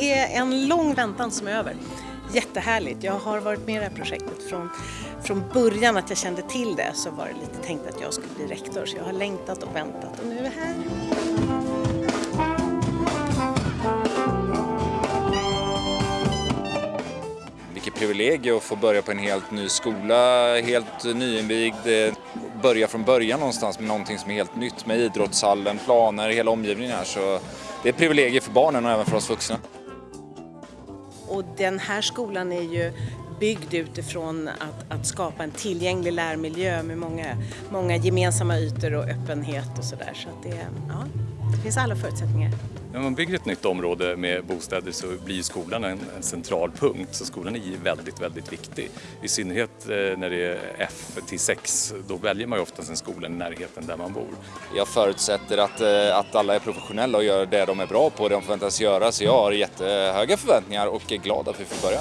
det är en lång väntan som är över. Jättehärligt. Jag har varit med i det här projektet från, från början att jag kände till det så var det lite tänkt att jag skulle bli rektor så jag har längtat och väntat och nu är jag här. Vilket privilegium att få börja på en helt ny skola, helt nyinvigd, eh, börja från början någonstans med någonting som är helt nytt med idrottshallen, planer, hela omgivningen här. Så det är ett privilegium för barnen och även för oss vuxna. Och den här skolan är ju byggd utifrån att, att skapa en tillgänglig lärmiljö med många, många gemensamma ytor och öppenhet och sådär. Så att det, ja, det finns alla förutsättningar. När man bygger ett nytt område med bostäder så blir skolan en, en central punkt. Så skolan är väldigt, väldigt viktig. I synnerhet eh, när det är F till 6, då väljer man ju oftast en skola i närheten där man bor. Jag förutsätter att, eh, att alla är professionella och gör det de är bra på, det de förväntas göra. Så jag har jättehöga förväntningar och är glad att vi får börja.